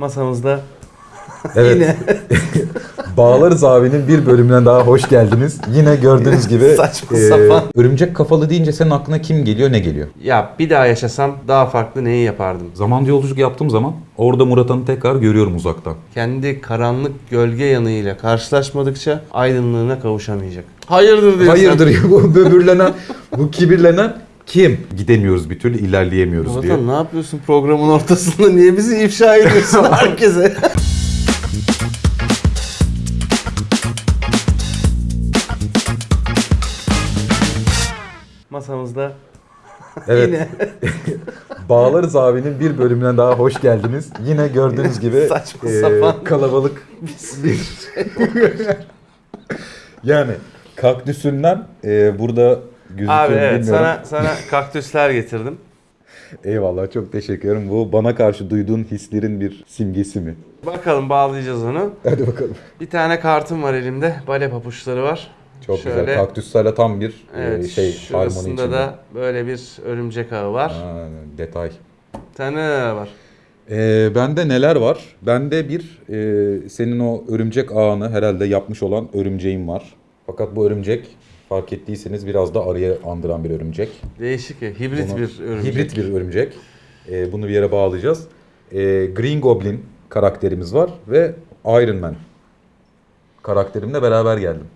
Masamızda Evet. yine Bağlarız abinin bir bölümüne daha hoş geldiniz. Yine gördüğünüz gibi Saçma e, sapan. örümcek kafalı deyince senin aklına kim geliyor ne geliyor? ya bir daha yaşasam daha farklı neyi yapardım? Zaman yolculuk yaptığım zaman orada Murat Han'ı tekrar görüyorum uzaktan. Kendi karanlık gölge yanıyla karşılaşmadıkça aydınlığına kavuşamayacak. Hayırdır diyorsun. Hayırdır ya bu böbürlenen, bu kibirlenen kim? Gidemiyoruz bir türlü ilerleyemiyoruz diye. Murat ne yapıyorsun programın ortasında? Niye bizi ifşa ediyorsun herkese? Masamızda Evet. Bağlarız abinin bir bölümüne daha hoş geldiniz. Yine gördüğünüz gibi Saçma e, sapan. kalabalık bir yani kaktüsünden e, burada gözüküyor Abi evet bilmiyorum. sana sana kaktüsler getirdim. Eyvallah çok teşekkür ederim. Bu bana karşı duyduğun hislerin bir simgesi mi? Bakalım bağlayacağız onu. Hadi bakalım. Bir tane kartım var elimde. Bale papuçları var. Çok Şöyle- güzel. Kaktüslerle tam bir Evet, e, şey harmoni şurasında içinde. da böyle bir örümcek ağı var. Aa, detay. Tane neler var? Ee, bende neler var? Bende bir e, senin o örümcek ağını herhalde yapmış olan örümceğim var. Fakat bu örümcek fark ettiyseniz biraz da arıya andıran bir örümcek. Değişik ya. Hibrit Bunu- bir örümcek. Hibrit bir örümcek. Ee, bunu bir yere bağlayacağız. Ee, Green Goblin karakterimiz var ve Iron Man karakterimle beraber geldim.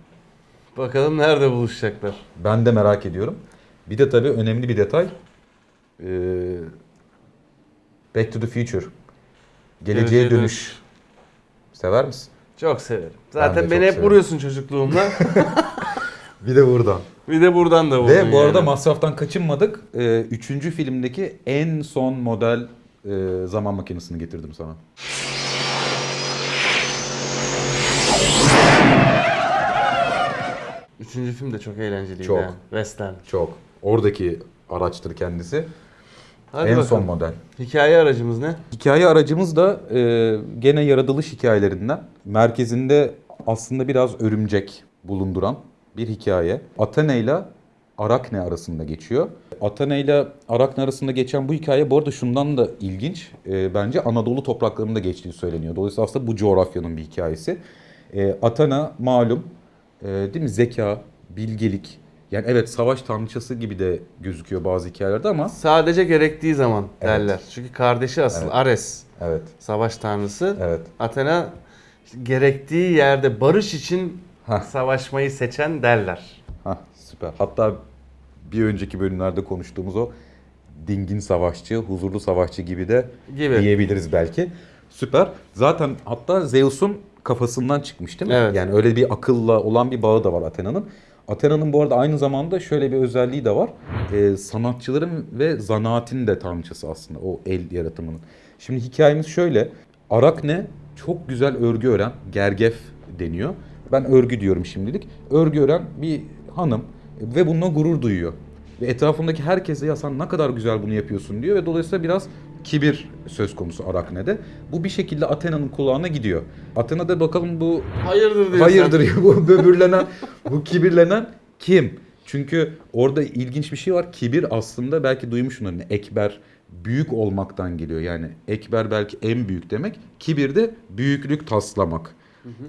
Bakalım nerede buluşacaklar. Ben de merak ediyorum. Bir de tabii önemli bir detay. Ee, Back to the Future. Geleceğe Geleceğe dönüş. Sever misin? Çok severim. Zaten beni hep severim. vuruyorsun çocukluğumda. Bir de buradan. bir de buradan da vurdun Ve bu arada yani. masraftan kaçınmadık. Ee, üçüncü filmdeki en son model e, zaman makinesini getirdim sana. Üçüncü film de çok eğlenceliydi Çok. yani. Western. Çok. Oradaki araçtır kendisi. Hadi en bakalım. son model. Hikaye aracımız ne? Hikaye aracımız da e, gene yaratılış hikayelerinden. Merkezinde aslında biraz örümcek bulunduran bir hikaye. Athena ile Arakne arasında geçiyor. Athena ile Arakne arasında geçen bu hikaye bu arada şundan da ilginç. E, bence Anadolu topraklarında geçtiği söyleniyor. Dolayısıyla aslında bu coğrafyanın bir hikayesi. E, Athena malum e, değil mi zeka, bilgelik. Yani evet savaş tanrıçası gibi de gözüküyor bazı hikayelerde ama Sadece gerektiği zaman Evet. derler. Çünkü kardeşi asıl Evet. Ares. evet Savaş tanrısı. evet Athena işte gerektiği yerde barış için Hah. savaşmayı seçen derler. Hah süper. Hatta bir önceki bölümlerde konuştuğumuz o dingin savaşçı, huzurlu savaşçı gibi de Gibi. diyebiliriz belki. Süper. Zaten hatta Zeus'un kafasından çıkmış değil mi? Evet. Yani öyle bir akılla olan bir bağı da var Athena'nın. Athena'nın bu arada aynı zamanda şöyle bir özelliği de var. Ee, sanatçıların ve zanaatin de tanrıçası aslında o el yaratımının. Şimdi hikayemiz şöyle. Arakne çok güzel örgü ören, gergef deniyor. Ben örgü diyorum şimdilik. Örgü ören bir hanım ve bununla gurur duyuyor. Ve etrafındaki herkese ya sen ne kadar güzel bunu yapıyorsun diyor ve dolayısıyla biraz kibir söz konusu Arakne'de. Bu bir şekilde Athena'nın kulağına gidiyor. Athena'da bakalım bu Hayırdır diyorsun. hayırdır ya bu böbürlenen, bu kibirlenen kim? Çünkü orada ilginç bir şey var. Kibir aslında belki duymuşsunuz. Hani ekber büyük olmaktan geliyor. Yani ekber belki en büyük demek. Kibir de büyüklük taslamak.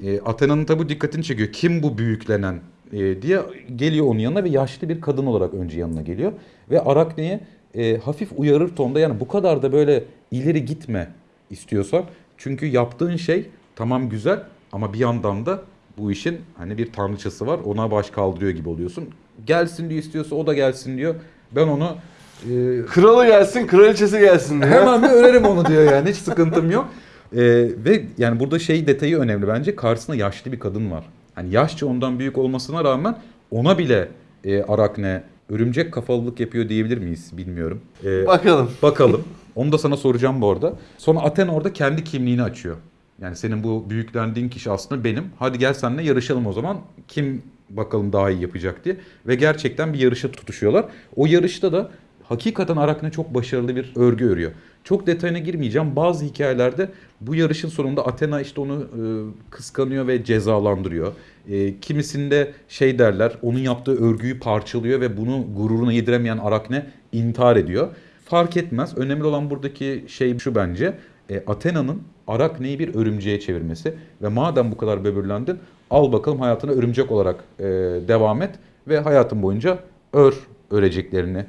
E, Athena'nın tabi dikkatini çekiyor. Kim bu büyüklenen e, diye geliyor onun yanına ve yaşlı bir kadın olarak önce yanına geliyor. Ve Arakne'ye e, hafif uyarır tonda yani bu kadar da böyle ileri gitme istiyorsan. Çünkü yaptığın şey tamam güzel ama bir yandan da bu işin hani bir tanrıçası var ona baş kaldırıyor gibi oluyorsun. Gelsin diyor istiyorsa o da gelsin diyor. Ben onu e, Kralı gelsin, kraliçesi gelsin diyor. Hemen bir örerim onu diyor yani hiç sıkıntım yok. Ee, ve yani burada şey detayı önemli bence karşısında yaşlı bir kadın var. Hani yaşça ondan büyük olmasına rağmen ona bile e, Arakne örümcek kafalılık yapıyor diyebilir miyiz bilmiyorum. Ee, Bakalım. bakalım. Onu da sana soracağım bu arada. Sonra Athena orada kendi kimliğini açıyor. Yani senin bu büyüklendiğin kişi aslında benim. Hadi gel seninle yarışalım o zaman. Kim bakalım daha iyi yapacak diye. Ve gerçekten bir yarışa tutuşuyorlar. O yarışta da hakikaten Arakne çok başarılı bir örgü örüyor. Çok detayına girmeyeceğim. Bazı hikayelerde bu yarışın sonunda Athena işte onu e, kıskanıyor ve cezalandırıyor. E, kimisinde şey derler, onun yaptığı örgüyü parçalıyor ve bunu gururuna yediremeyen Arakne intihar ediyor. Fark etmez. Önemli olan buradaki şey şu bence. E, Athena'nın Arakne'yi bir örümceğe çevirmesi. Ve madem bu kadar böbürlendin al bakalım hayatına örümcek olarak e, devam et. Ve hayatın boyunca ör öreceklerini.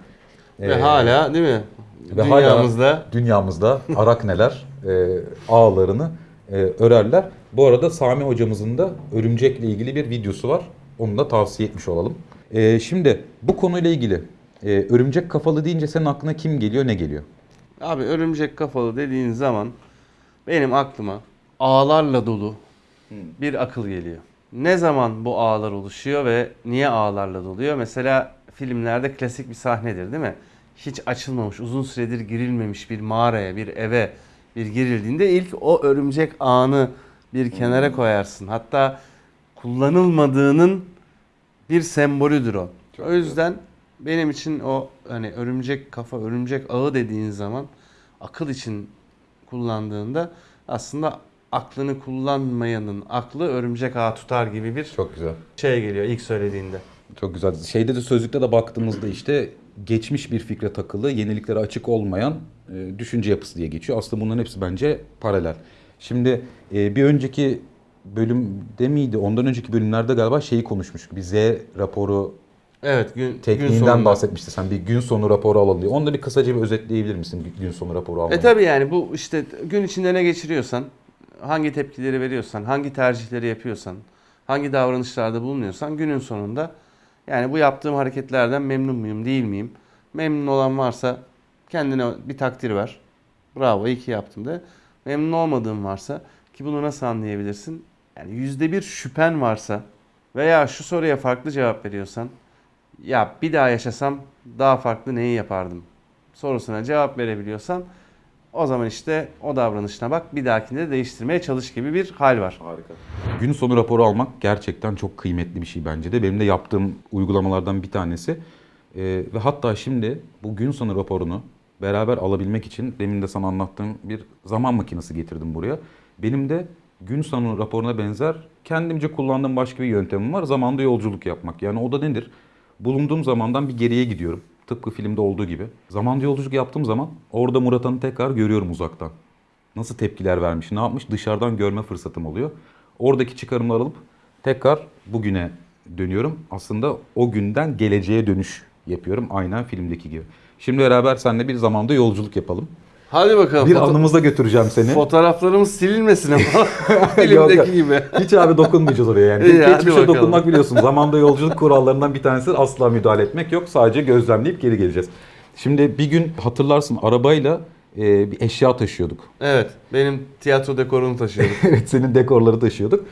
Ve e, hala değil mi? ve hala- Dünyamızda dünyamızda arakneler e, ağlarını e, örerler. Bu arada Sami hocamızın da örümcekle ilgili bir videosu var. Onu da tavsiye etmiş olalım. E, şimdi bu konuyla ilgili e, örümcek kafalı deyince senin aklına kim geliyor ne geliyor? Abi örümcek kafalı dediğin zaman benim aklıma ağlarla dolu bir akıl geliyor. Ne zaman bu ağlar oluşuyor ve niye ağlarla doluyor? Mesela filmlerde klasik bir sahnedir değil mi? Hiç açılmamış, uzun süredir girilmemiş bir mağaraya, bir eve bir girildiğinde ilk o örümcek ağını bir kenara koyarsın. Hatta kullanılmadığının bir sembolüdür o. o yüzden benim için o hani örümcek kafa, örümcek ağı dediğin zaman akıl için kullandığında aslında aklını kullanmayanın aklı örümcek ağı tutar gibi bir Çok güzel. şey geliyor ilk söylediğinde. Çok güzel. Şeyde de sözlükte de baktığımızda işte geçmiş bir fikre takılı, yeniliklere açık olmayan e, düşünce yapısı diye geçiyor. Aslında bunların hepsi bence paralel. Şimdi e, bir önceki bölümde miydi? Ondan önceki bölümlerde galiba şeyi konuşmuştuk. Bir Z raporu Evet gün, gün tekniğinden sonunda. bahsetmişti sen. Bir gün sonu raporu alalım diye. Onu da bir kısaca bir özetleyebilir misin gün sonu raporu almayı? E tabi yani bu işte gün içinde ne geçiriyorsan, hangi tepkileri veriyorsan, hangi tercihleri yapıyorsan, hangi davranışlarda bulunuyorsan günün sonunda yani bu yaptığım hareketlerden memnun muyum, değil miyim? Memnun olan varsa kendine bir takdir ver. Bravo iyi ki yaptım de. Memnun olmadığın varsa ki bunu nasıl anlayabilirsin? Yani yüzde bir şüphen varsa veya şu soruya farklı cevap veriyorsan ya bir daha yaşasam daha farklı neyi yapardım sorusuna cevap verebiliyorsan o zaman işte o davranışına bak bir dahakinde de değiştirmeye çalış gibi bir hal var. Harika. Gün sonu raporu almak gerçekten çok kıymetli bir şey bence de. Benim de yaptığım uygulamalardan bir tanesi. Ee, ve hatta şimdi bu gün sonu raporunu beraber alabilmek için demin de sana anlattığım bir zaman makinesi getirdim buraya. Benim de gün sonu raporuna benzer kendimce kullandığım başka bir yöntemim var. Zamanda yolculuk yapmak. Yani o da nedir? Bulunduğum zamandan bir geriye gidiyorum. Tıpkı filmde olduğu gibi. Zamanda yolculuk yaptığım zaman orada Murat Han'ı tekrar görüyorum uzaktan nasıl tepkiler vermiş, ne yapmış dışarıdan görme fırsatım oluyor. Oradaki çıkarımları alıp tekrar bugüne dönüyorum. Aslında o günden geleceğe dönüş yapıyorum aynen filmdeki gibi. Şimdi beraber seninle bir zamanda yolculuk yapalım. Hadi bakalım. Bir foto- anımıza götüreceğim seni. Fotoğraflarımız silinmesin ama filmdeki gibi. Hiç abi dokunmayacağız oraya yani. İyi, hadi Geçmişe bakalım. dokunmak biliyorsun. Zamanda yolculuk kurallarından bir tanesi asla müdahale etmek yok. Sadece gözlemleyip geri geleceğiz. Şimdi bir gün hatırlarsın arabayla e, bir eşya taşıyorduk. Evet benim tiyatro dekorunu taşıyorum. evet senin dekorları taşıyorduk.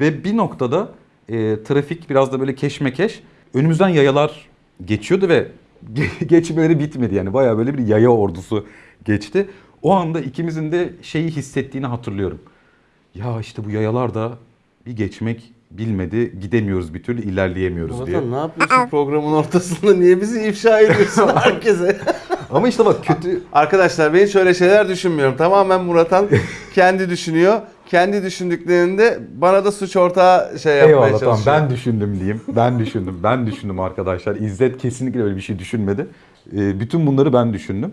Ve bir noktada e, trafik biraz da böyle keşmekeş. Önümüzden yayalar geçiyordu ve ge- geçmeleri bitmedi yani. Bayağı böyle bir yaya ordusu geçti. O anda ikimizin de şeyi hissettiğini hatırlıyorum. Ya işte bu yayalar da bir geçmek bilmedi. Gidemiyoruz bir türlü ilerleyemiyoruz diye. Vatan ne yapıyorsun programın ortasında? Niye bizi ifşa ediyorsun herkese? Ama işte bak kötü Arkadaşlar ben hiç öyle şeyler düşünmüyorum. Tamamen Muratan kendi düşünüyor. Kendi düşündüklerinde bana da suç ortağı şey yapmaya Eyvallah tamam çalışıyor. ben düşündüm diyeyim. Ben düşündüm. Ben düşündüm arkadaşlar. İzzet kesinlikle öyle bir şey düşünmedi. Ee, bütün bunları ben düşündüm.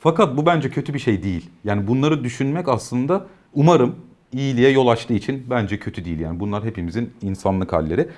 Fakat bu bence kötü bir şey değil. Yani bunları düşünmek aslında umarım iyiliğe yol açtığı için bence kötü değil. Yani bunlar hepimizin insanlık halleri.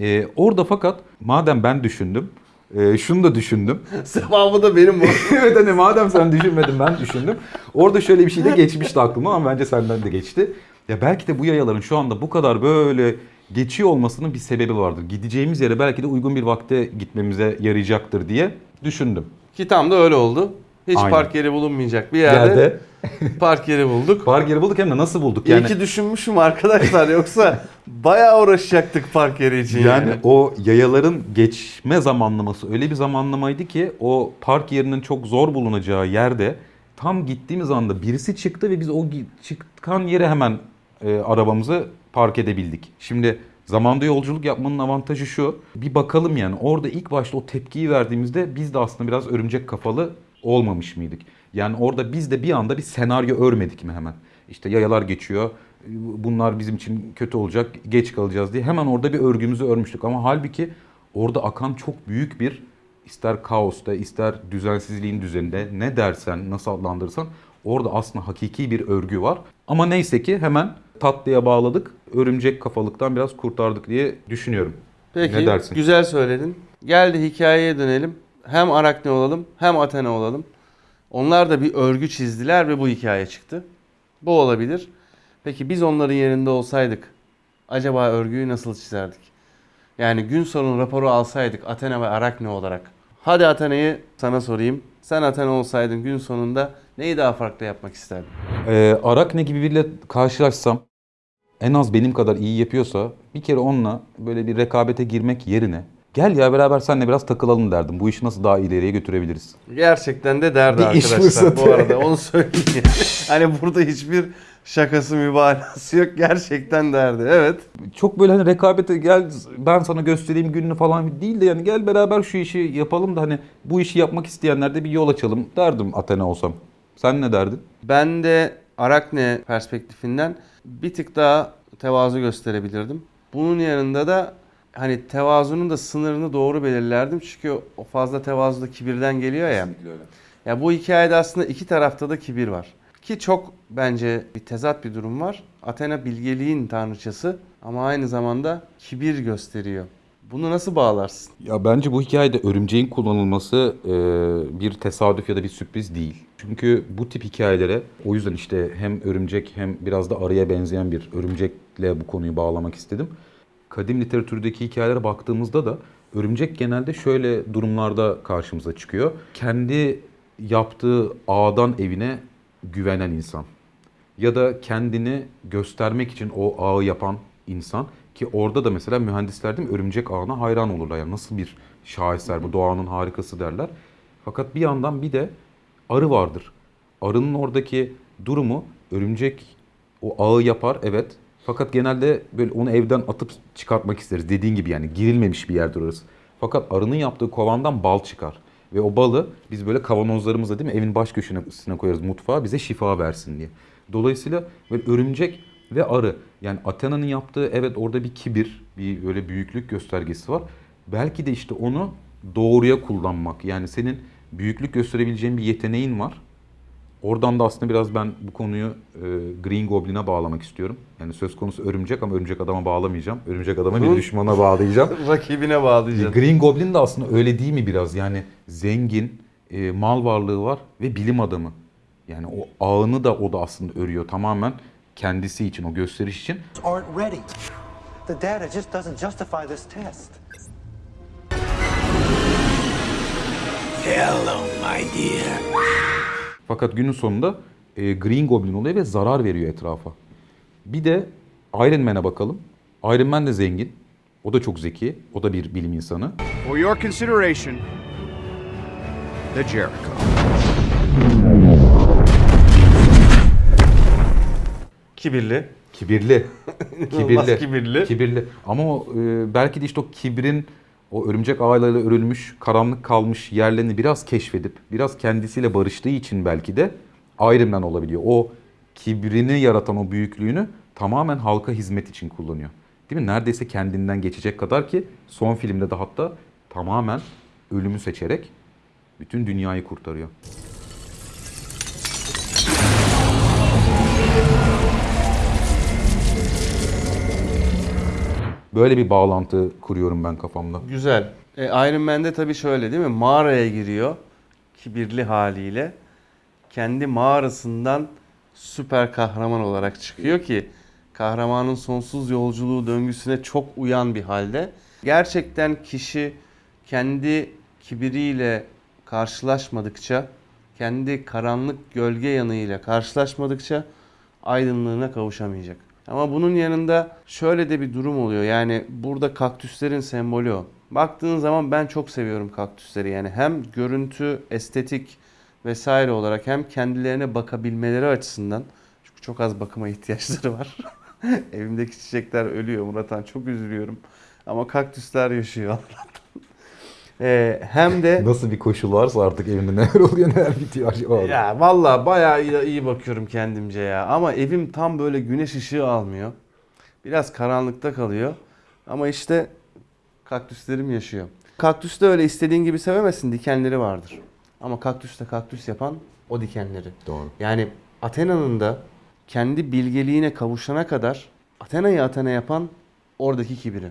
Ee, orada fakat madem ben düşündüm, e, şunu da düşündüm. Sevabı da benim bu. evet hani madem sen düşünmedin ben düşündüm. Orada şöyle bir şey de geçmişti aklıma ama bence senden de geçti. Ya belki de bu yayaların şu anda bu kadar böyle geçiyor olmasının bir sebebi vardır. Gideceğimiz yere belki de uygun bir vakte gitmemize yarayacaktır diye düşündüm. Ki tam da öyle oldu. Hiç Aynen. park yeri bulunmayacak bir yerde Yerde park yeri bulduk. park yeri bulduk hem de nasıl bulduk? İyi Yani, ki düşünmüşüm arkadaşlar yoksa bayağı uğraşacaktık park yeri için yani. yani o yayaların geçme zamanlaması öyle bir zamanlamaydı ki o park yerinin çok zor bulunacağı yerde tam gittiğimiz anda birisi çıktı ve biz o çıkan yere hemen e, arabamızı park edebildik. Şimdi zamanda yolculuk yapmanın avantajı şu. Bir bakalım yani orada ilk başta o tepkiyi verdiğimizde biz de aslında biraz örümcek kafalı olmamış mıydık? Yani orada biz de bir anda bir senaryo örmedik mi hemen? İşte yayalar geçiyor. Bunlar bizim için kötü olacak, geç kalacağız diye hemen orada bir örgümüzü örmüştük. Ama halbuki orada akan çok büyük bir ister kaosta, ister düzensizliğin düzeninde ne dersen, nasıl adlandırırsan Orada aslında hakiki bir örgü var. Ama neyse ki hemen tatlıya bağladık. Örümcek kafalıktan biraz kurtardık diye düşünüyorum. Peki Ne dersin? güzel söyledin. Gel de hikayeye dönelim. Hem Arakne olalım hem Athena olalım. Onlar da bir örgü çizdiler ve bu hikaye çıktı. Bu olabilir. Peki biz onların yerinde olsaydık acaba örgüyü nasıl çizerdik? Yani gün sonu raporu alsaydık Athena ve Arakne olarak. Hadi Athena'yı sana sorayım. Sen Athena olsaydın gün sonunda neyi daha farklı yapmak isterdin? Ee, Arakne gibi biriyle karşılaşsam en az benim kadar iyi yapıyorsa bir kere onunla böyle bir rekabete girmek yerine gel ya beraber seninle biraz takılalım derdim. Bu işi nasıl daha ileriye götürebiliriz? Gerçekten de derdi Bir iş arkadaşlar fırsatı. bu arada onu söyleyeyim. hani burada hiçbir şakası mübalağası yok gerçekten derdi evet. Çok böyle hani rekabete gel ben sana göstereyim gününü falan değil de yani gel beraber şu işi yapalım da hani bu işi yapmak isteyenler de bir yol açalım derdim Athena olsam. Sen ne derdin? Ben de Arakne perspektifinden bir tık daha tevazu gösterebilirdim. Bunun yanında da hani tevazunun da sınırını doğru belirlerdim. Çünkü o fazla tevazu da kibirden geliyor ya. Ya bu hikayede aslında iki tarafta da kibir var. Ki çok bence bir tezat bir durum var. Athena bilgeliğin tanrıçası ama aynı zamanda kibir gösteriyor. Bunu nasıl bağlarsın? Ya bence bu hikayede örümceğin kullanılması e, bir tesadüf ya da bir sürpriz değil. Çünkü bu tip hikayelere o yüzden işte hem örümcek hem biraz da arıya benzeyen bir örümcekle bu konuyu bağlamak istedim. Kadim literatürdeki hikayelere baktığımızda da örümcek genelde şöyle durumlarda karşımıza çıkıyor. Kendi yaptığı ağdan evine güvenen insan ya da kendini göstermek için o ağı yapan insan ki orada da mesela mühendisler değil mi örümcek ağına hayran olurlar. Yani nasıl bir şaheser bu doğanın harikası derler. Fakat bir yandan bir de arı vardır. Arının oradaki durumu örümcek o ağı yapar evet. Fakat genelde böyle onu evden atıp çıkartmak isteriz. Dediğin gibi yani girilmemiş bir yerdir orası. Fakat arının yaptığı kovandan bal çıkar. Ve o balı biz böyle kavanozlarımıza değil mi evin baş köşesine koyarız mutfağa bize şifa versin diye. Dolayısıyla böyle örümcek ve arı yani Athena'nın yaptığı evet orada bir kibir, bir böyle büyüklük göstergesi var. Belki de işte onu doğruya kullanmak. Yani senin büyüklük gösterebileceğin bir yeteneğin var. Oradan da aslında biraz ben bu konuyu e, Green Goblin'e bağlamak istiyorum. Yani söz konusu örümcek ama örümcek adama bağlamayacağım. Örümcek adama bir düşmana bağlayacağım. Rakibine bağlayacaksın. Green Goblin de aslında öyle değil mi biraz? Yani zengin, e, mal varlığı var ve bilim adamı. Yani o ağını da o da aslında örüyor tamamen kendisi için, o gösteriş için. aren't ready. The data just doesn't justify this test. Hello, my dear. Fakat günün sonunda e, Green Goblin oluyor ve zarar veriyor etrafa. Bir de Iron Man'e bakalım. Iron Man de zengin. O da çok zeki. O da bir bilim insanı. For your consideration, the Jericho. Kibirli. Kibirli. İnanılmaz kibirli. Kibirli. Ama o, e, belki de işte o kibrin o örümcek ağlarıyla örülmüş, karanlık kalmış yerlerini biraz keşfedip, biraz kendisiyle barıştığı için belki de Iron Man olabiliyor. O kibrini yaratan o büyüklüğünü tamamen halka hizmet için kullanıyor. Değil mi? Neredeyse kendinden geçecek kadar ki son filmde de hatta tamamen ölümü seçerek bütün dünyayı kurtarıyor. Böyle bir bağlantı kuruyorum ben kafamda. Güzel. E, Iron Man'de tabii şöyle değil mi? Mağaraya giriyor kibirli haliyle. Kendi mağarasından süper kahraman olarak çıkıyor ki kahramanın sonsuz yolculuğu döngüsüne çok uyan bir halde. Gerçekten kişi kendi kibiriyle karşılaşmadıkça, kendi karanlık gölge yanıyla karşılaşmadıkça aydınlığına kavuşamayacak. Ama bunun yanında şöyle de bir durum oluyor. Yani burada kaktüslerin sembolü o. Baktığın zaman ben çok seviyorum kaktüsleri. Yani hem görüntü, estetik vesaire olarak hem kendilerine bakabilmeleri açısından. Çünkü çok az bakıma ihtiyaçları var. Evimdeki çiçekler ölüyor Muratan. Çok üzülüyorum. Ama kaktüsler yaşıyor Allah'tan. Ee, hem de Nasıl bir koşul varsa artık evinde neler oluyor neler bitiyor acaba. ya vallahi bayağı iyi, iyi bakıyorum kendimce ya. Ama evim tam böyle güneş ışığı almıyor. Biraz karanlıkta kalıyor. Ama işte kaktüslerim yaşıyor. Kaktüs de öyle istediğin gibi sevemezsin. Dikenleri vardır. Ama kaktüste kaktüs yapan o dikenleri. Doğru. Yani Athena'nın da kendi bilgeliğine kavuşana kadar Athena'yı Athena yapan oradaki kibiri.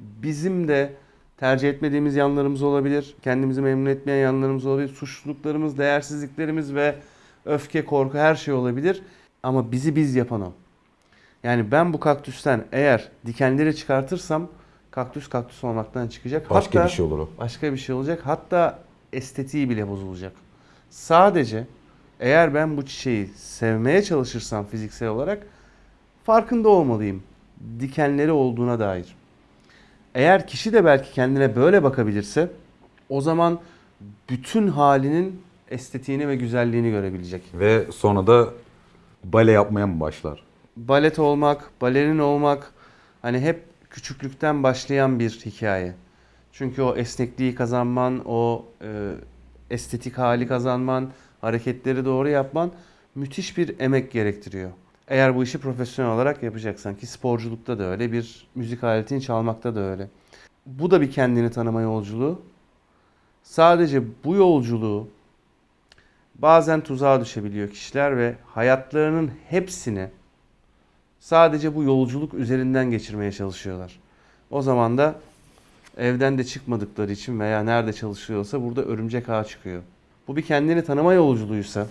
Bizim de tercih etmediğimiz yanlarımız olabilir. Kendimizi memnun etmeyen yanlarımız olabilir. Suçluluklarımız, değersizliklerimiz ve öfke, korku her şey olabilir. Ama bizi biz yapan o. Yani ben bu kaktüsten eğer dikenleri çıkartırsam kaktüs kaktüs olmaktan çıkacak. Başka Hatta- bir şey olur o. başka bir şey olacak. Hatta estetiği bile bozulacak. Sadece eğer ben bu çiçeği sevmeye çalışırsam fiziksel olarak farkında olmalıyım. Dikenleri olduğuna dair. Eğer kişi de belki kendine böyle bakabilirse o zaman bütün halinin estetiğini ve güzelliğini görebilecek. Ve sonra da bale yapmaya mı başlar? balet olmak, balerin olmak hani hep küçüklükten başlayan bir hikaye. Çünkü o esnekliği kazanman, o e, estetik hali kazanman, hareketleri doğru yapman müthiş bir emek gerektiriyor. Eğer bu işi profesyonel olarak yapacaksan ki sporculukta da öyle, bir müzik aletini çalmakta da öyle. Bu da bir kendini tanıma yolculuğu. Sadece bu yolculuğu bazen tuzağa düşebiliyor kişiler ve hayatlarının hepsini sadece bu yolculuk üzerinden geçirmeye çalışıyorlar. O zaman da evden de çıkmadıkları için veya nerede çalışıyorsa burada örümcek ağı çıkıyor. Bu bir kendini tanıma yolculuğuysa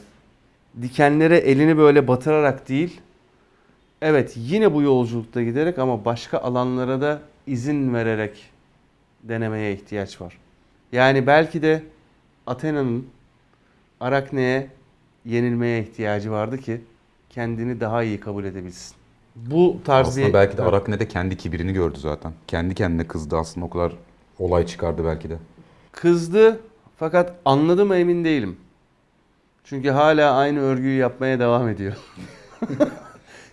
dikenlere elini böyle batırarak değil evet yine bu yolculukta giderek ama başka alanlara da izin vererek denemeye ihtiyaç var. Yani belki de Athena'nın Arakne'ye yenilmeye ihtiyacı vardı ki kendini daha iyi kabul edebilsin. Bu tarz Aslında bir... belki de Arakne de kendi kibirini gördü zaten. Kendi kendine kızdı aslında o kadar olay çıkardı belki de. Kızdı fakat anladı mı emin değilim. Çünkü hala aynı örgüyü yapmaya devam ediyor.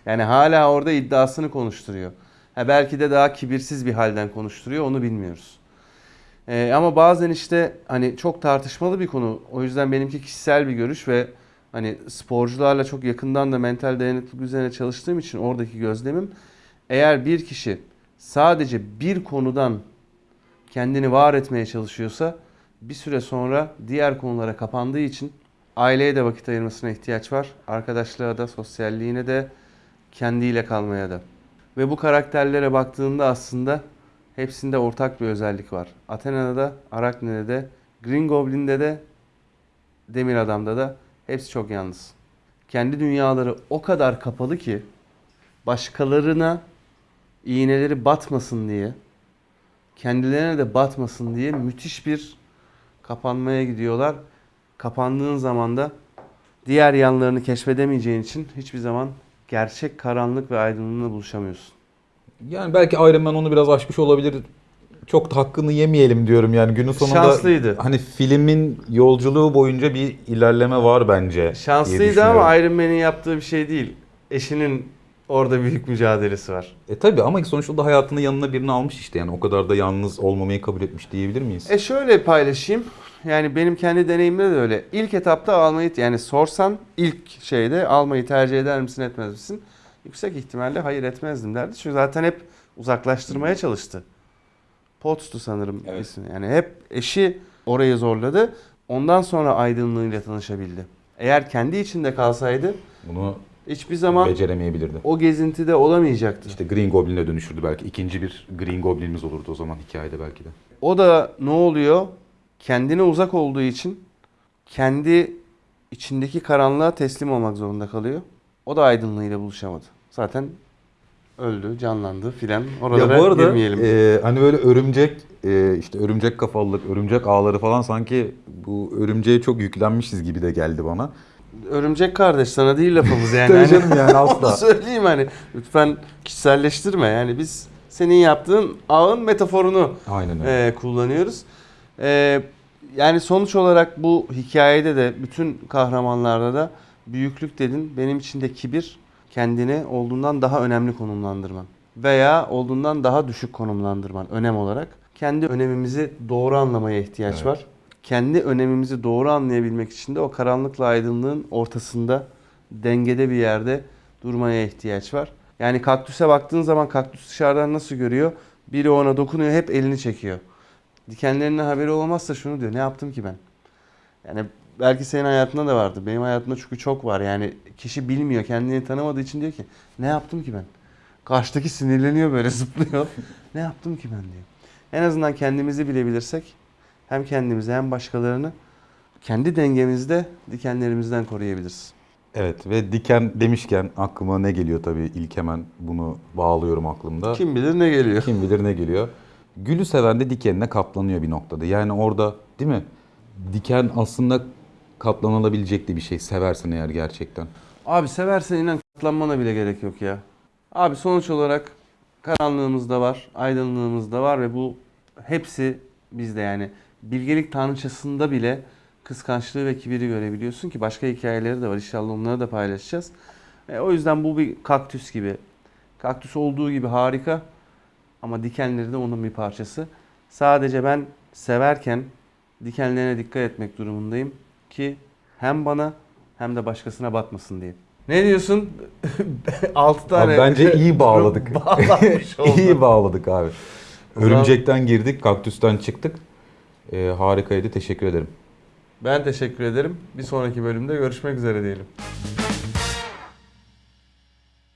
yani hala orada iddiasını konuşturuyor. Ha belki de daha kibirsiz bir halden konuşturuyor onu bilmiyoruz. Ee, ama bazen işte hani çok tartışmalı bir konu. O yüzden benimki kişisel bir görüş ve hani sporcularla çok yakından da mental dayanıklılık üzerine çalıştığım için oradaki gözlemim eğer bir kişi sadece bir konudan kendini var etmeye çalışıyorsa bir süre sonra diğer konulara kapandığı için aileye de vakit ayırmasına ihtiyaç var. Arkadaşlığa da, sosyalliğine de, kendiyle kalmaya da. Ve bu karakterlere baktığında aslında hepsinde ortak bir özellik var. Athena'da da, Arakne'de de, Green Goblin'de de, Demir Adam'da da hepsi çok yalnız. Kendi dünyaları o kadar kapalı ki başkalarına iğneleri batmasın diye kendilerine de batmasın diye müthiş bir kapanmaya gidiyorlar. Kapandığın zaman da diğer yanlarını keşfedemeyeceğin için hiçbir zaman gerçek karanlık ve aydınlığına buluşamıyorsun. Yani belki Iron Man onu biraz aşmış olabilir. Çok da hakkını yemeyelim diyorum yani günün sonunda. Şanslıydı. Hani filmin yolculuğu boyunca bir ilerleme var bence. Şanslıydı ama Iron Man'in yaptığı bir şey değil. Eşinin orada büyük mücadelesi var. E tabi ama sonuçta da hayatının yanına birini almış işte yani o kadar da yalnız olmamayı kabul etmiş diyebilir miyiz? E şöyle paylaşayım. Yani benim kendi deneyimimde de öyle. İlk etapta almayı yani sorsan ilk şeyde almayı tercih eder misin etmez misin? Yüksek ihtimalle hayır etmezdim derdi. Çünkü zaten hep uzaklaştırmaya çalıştı. Potts'tu sanırım Evet. ismi. Yani hep eşi orayı zorladı. Ondan sonra aydınlığıyla tanışabildi. Eğer kendi içinde kalsaydı Bunu hiçbir zaman beceremeyebilirdi. o gezintide olamayacaktı. İşte Green Goblin'e dönüşürdü belki. İkinci bir Green Goblin'imiz olurdu o zaman hikayede belki de. O da ne oluyor? Kendine uzak olduğu için kendi içindeki karanlığa teslim olmak zorunda kalıyor. O da aydınlığıyla buluşamadı. Zaten öldü, canlandı filan. Oralara ya bu arada girmeyelim. e, hani böyle örümcek e, işte örümcek kafalılık, örümcek ağları falan sanki bu örümceğe çok yüklenmişiz gibi de geldi bana. Örümcek kardeş sana değil lafımız yani. Tabii Hani canım yani asla. söyleyeyim hani. Lütfen kişiselleştirme. Yani biz senin yaptığın ağın metaforunu Aynen öyle. e, kullanıyoruz. E, yani sonuç olarak bu hikayede de bütün kahramanlarda da büyüklük dedin. Benim için de kibir kendini olduğundan daha önemli konumlandırman. Veya olduğundan daha düşük konumlandırman önem olarak. Kendi önemimizi doğru anlamaya ihtiyaç Evet. var. Kendi önemimizi doğru anlayabilmek için de o karanlıkla aydınlığın ortasında dengede bir yerde durmaya ihtiyaç var. Yani kaktüse baktığın zaman kaktüs dışarıdan nasıl görüyor? Biri ona dokunuyor hep elini çekiyor. Dikenlerinden haberi olmazsa şunu diyor. Ne yaptım ki ben? Yani belki senin hayatında da vardı. Benim hayatımda çünkü çok var. Yani kişi bilmiyor, kendini tanımadığı için diyor ki ne yaptım ki ben? Karşıdaki sinirleniyor böyle zıplıyor. ne yaptım ki ben diyor. En azından kendimizi bilebilirsek hem kendimizi hem başkalarını kendi dengemizde dikenlerimizden koruyabiliriz. Evet ve diken demişken aklıma ne geliyor tabii ilk hemen bunu bağlıyorum aklımda. Kim bilir ne geliyor. Kim bilir ne geliyor. Gülü seven de dikenine katlanıyor bir noktada. Yani orada değil mi? Diken aslında katlanılabilecek de bir şey seversen eğer gerçekten. Abi seversen inan katlanmana bile gerek yok ya. Abi sonuç olarak karanlığımız da var, aydınlığımız da var ve bu hepsi bizde yani. Bilgelik tanrıçasında bile kıskançlığı ve kibiri görebiliyorsun ki başka hikayeleri de var. İnşallah onları da paylaşacağız. E, o yüzden bu bir kaktüs gibi. Kaktüs olduğu gibi harika ama dikenleri de onun bir parçası. Sadece ben severken dikenlerine dikkat etmek durumundayım ki hem bana hem de başkasına batmasın diye. Ne diyorsun? 6 tane. Abi bence iyi bağladık. İyi bağladık abi. Örümcekten girdik, kaktüsten çıktık. Ee, harikaydı. Teşekkür ederim. Ben teşekkür ederim. Bir sonraki bölümde görüşmek üzere diyelim.